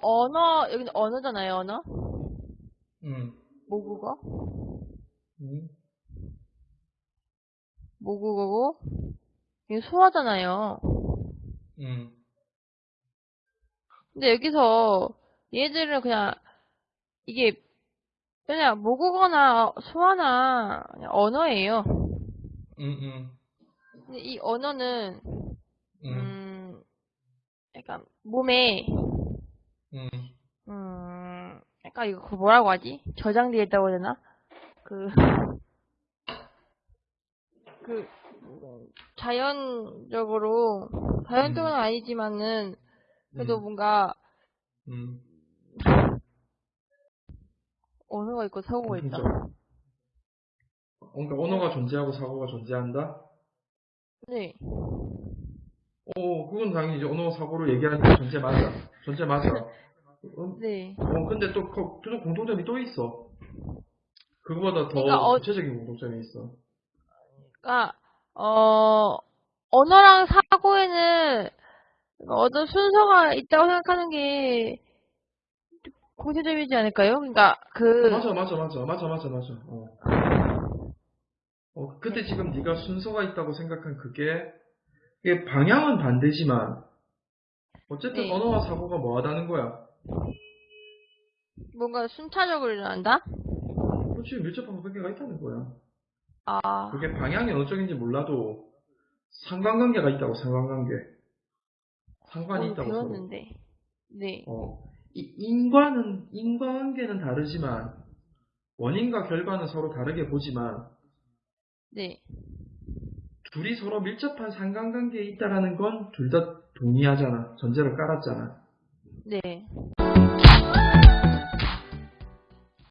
언어, 여기는 언어잖아요, 언어? 음. 모국어? 음. 모국어고, 이게 소화잖아요. 음. 근데 여기서 얘들은 그냥 이게 그냥 모국어나 소화나 그냥 언어예요. 음. 음. 근데 이 언어는 음. 음 약간 몸에 음. 음 약간 이거 그 뭐라고 하지? 저장되어 있다고 해야 되나? 그 그, 자연적으로, 자연적은 음. 아니지만은, 그래도 음. 뭔가, 음. 언어가 있고 사고가 있다. 그러니까 언어가 존재하고 사고가 존재한다? 네. 오, 그건 당연히 이제 언어 사고를 얘기하니까 존재 맞아. 존재 맞아. 음, 네. 어, 근데 또, 거- 또 공통점이 또 있어. 그거보다 더 그러니까 어- 구체적인 공통점이 있어. 그러니까 어 언어랑 사고에는 어떤 순서가 있다고 생각하는 게 공통점이지 않을까요? 그러니까 그 맞아, 맞아, 맞아, 맞아, 맞아, 맞아. 어. 어, 근데 지금 네가 순서가 있다고 생각한 그게, 이게 방향은 반대지만, 어쨌든 네. 언어와 사고가 뭐하다는 거야? 뭔가 순차적으로 일어난다? 그렇지, 밀접한 관계가 있다는 거야. 아 그게 방향이 어느 쪽인지 몰라도, 상관관계가 있다고, 상관관계. 상관이 오늘 있다고. 배웠는데 네 어, 이 인과는, 인과관계는 다르지만, 원인과 결과는 서로 다르게 보지만, 네. 둘이 서로 밀접한 상관관계에 있다라는 건 둘 다 동의하잖아. 전제를 깔았잖아. 네.